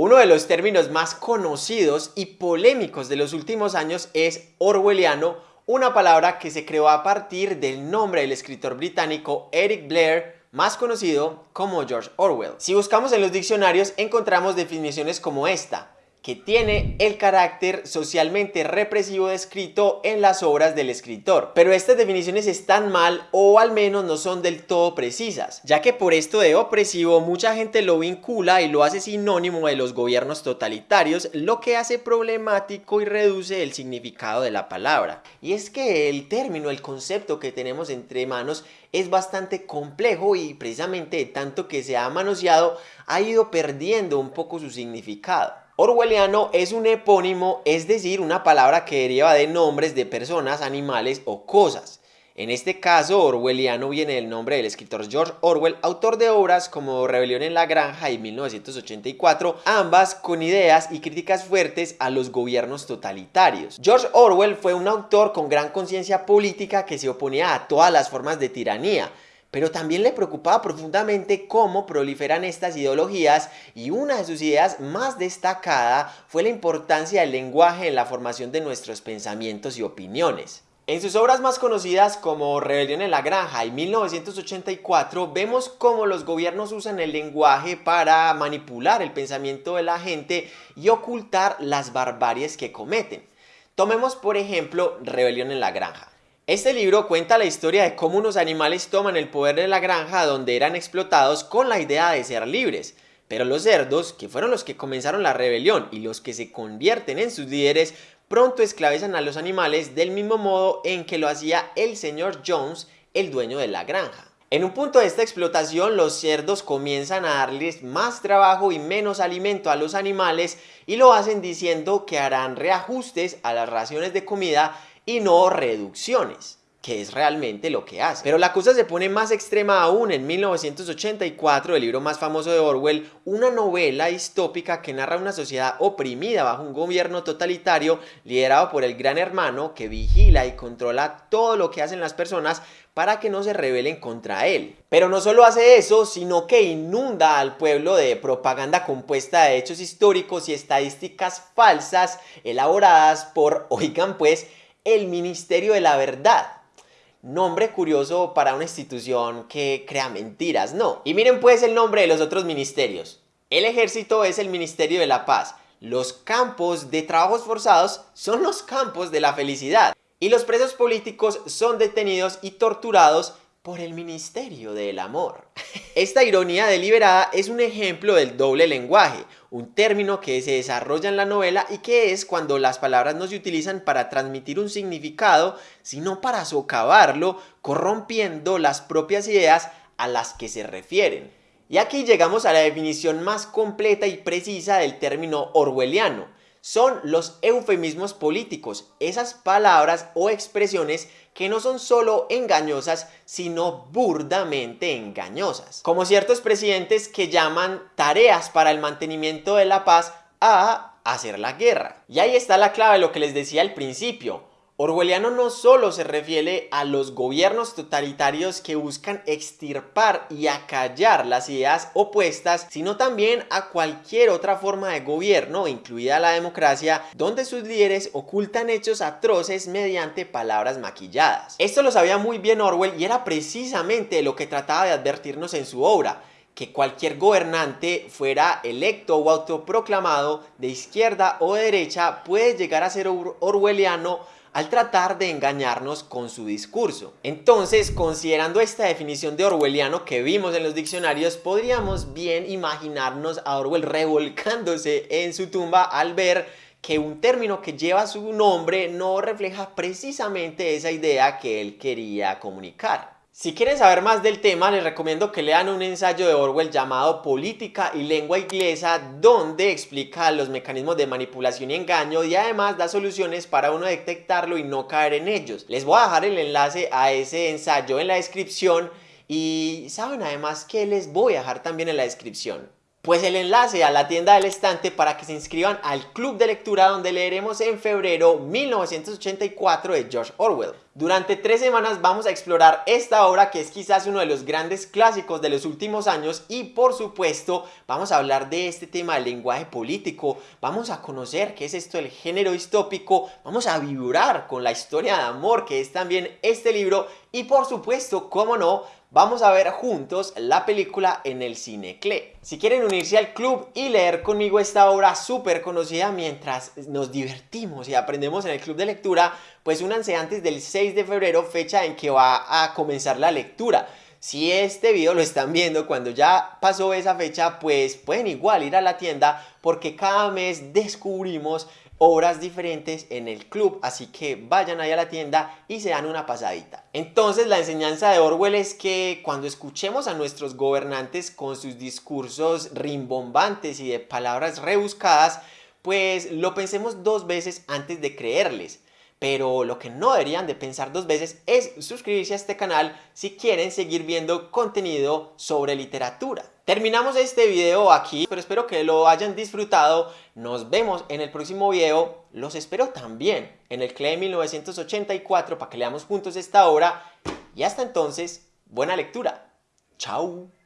Uno de los términos más conocidos y polémicos de los últimos años es orwelliano, una palabra que se creó a partir del nombre del escritor británico Eric Blair, más conocido como George Orwell. Si buscamos en los diccionarios encontramos definiciones como esta, que tiene el carácter socialmente represivo descrito en las obras del escritor. Pero estas definiciones están mal o al menos no son del todo precisas, ya que por esto de opresivo mucha gente lo vincula y lo hace sinónimo de los gobiernos totalitarios, lo que hace problemático y reduce el significado de la palabra. Y es que el término, el concepto que tenemos entre manos es bastante complejo y precisamente tanto que se ha manoseado ha ido perdiendo un poco su significado. Orwelliano es un epónimo, es decir, una palabra que deriva de nombres de personas, animales o cosas. En este caso, orwelliano viene del nombre del escritor George Orwell, autor de obras como Rebelión en la Granja y 1984, ambas con ideas y críticas fuertes a los gobiernos totalitarios. George Orwell fue un autor con gran conciencia política que se oponía a todas las formas de tiranía, pero también le preocupaba profundamente cómo proliferan estas ideologías y una de sus ideas más destacada fue la importancia del lenguaje en la formación de nuestros pensamientos y opiniones. En sus obras más conocidas como Rebelión en la Granja y 1984 vemos cómo los gobiernos usan el lenguaje para manipular el pensamiento de la gente y ocultar las barbaries que cometen. Tomemos por ejemplo Rebelión en la Granja. Este libro cuenta la historia de cómo unos animales toman el poder de la granja donde eran explotados con la idea de ser libres. Pero los cerdos, que fueron los que comenzaron la rebelión y los que se convierten en sus líderes, pronto esclavizan a los animales del mismo modo en que lo hacía el señor Jones, el dueño de la granja. En un punto de esta explotación los cerdos comienzan a darles más trabajo y menos alimento a los animales y lo hacen diciendo que harán reajustes a las raciones de comida y no reducciones que es realmente lo que hace. Pero la cosa se pone más extrema aún en 1984, el libro más famoso de Orwell, una novela distópica que narra una sociedad oprimida bajo un gobierno totalitario liderado por el gran hermano que vigila y controla todo lo que hacen las personas para que no se rebelen contra él. Pero no solo hace eso, sino que inunda al pueblo de propaganda compuesta de hechos históricos y estadísticas falsas elaboradas por, oigan pues, el Ministerio de la Verdad. Nombre curioso para una institución que crea mentiras, ¿no? Y miren pues el nombre de los otros ministerios. El ejército es el Ministerio de la Paz. Los campos de trabajos forzados son los campos de la felicidad. Y los presos políticos son detenidos y torturados por el Ministerio del Amor. Esta ironía deliberada es un ejemplo del doble lenguaje, un término que se desarrolla en la novela y que es cuando las palabras no se utilizan para transmitir un significado, sino para socavarlo, corrompiendo las propias ideas a las que se refieren. Y aquí llegamos a la definición más completa y precisa del término orwelliano, son los eufemismos políticos, esas palabras o expresiones que no son solo engañosas, sino burdamente engañosas. Como ciertos presidentes que llaman tareas para el mantenimiento de la paz a hacer la guerra. Y ahí está la clave de lo que les decía al principio. Orwelliano no solo se refiere a los gobiernos totalitarios que buscan extirpar y acallar las ideas opuestas, sino también a cualquier otra forma de gobierno, incluida la democracia, donde sus líderes ocultan hechos atroces mediante palabras maquilladas. Esto lo sabía muy bien Orwell y era precisamente lo que trataba de advertirnos en su obra, que cualquier gobernante fuera electo o autoproclamado de izquierda o derecha puede llegar a ser orwelliano al tratar de engañarnos con su discurso. Entonces, considerando esta definición de orwelliano que vimos en los diccionarios, podríamos bien imaginarnos a Orwell revolcándose en su tumba al ver que un término que lleva su nombre no refleja precisamente esa idea que él quería comunicar. Si quieren saber más del tema, les recomiendo que lean un ensayo de Orwell llamado Política y Lengua Inglesa, donde explica los mecanismos de manipulación y engaño y además da soluciones para uno detectarlo y no caer en ellos. Les voy a dejar el enlace a ese ensayo en la descripción y saben además que les voy a dejar también en la descripción pues el enlace a la tienda del estante para que se inscriban al club de lectura donde leeremos en febrero 1984 de George Orwell. Durante tres semanas vamos a explorar esta obra que es quizás uno de los grandes clásicos de los últimos años y por supuesto vamos a hablar de este tema del lenguaje político, vamos a conocer qué es esto del género distópico, vamos a vibrar con la historia de amor que es también este libro. Y por supuesto, cómo no, vamos a ver juntos la película en el Cinecle. Si quieren unirse al club y leer conmigo esta obra súper conocida mientras nos divertimos y aprendemos en el club de lectura, pues únanse antes del 6 de febrero, fecha en que va a comenzar la lectura. Si este video lo están viendo cuando ya pasó esa fecha, pues pueden igual ir a la tienda porque cada mes descubrimos obras diferentes en el club, así que vayan ahí a la tienda y se dan una pasadita. Entonces la enseñanza de Orwell es que cuando escuchemos a nuestros gobernantes con sus discursos rimbombantes y de palabras rebuscadas, pues lo pensemos dos veces antes de creerles. Pero lo que no deberían de pensar dos veces es suscribirse a este canal si quieren seguir viendo contenido sobre literatura. Terminamos este video aquí, pero espero que lo hayan disfrutado. Nos vemos en el próximo video. Los espero también en el CLE 1984 para que leamos juntos esta obra. Y hasta entonces, buena lectura. Chao.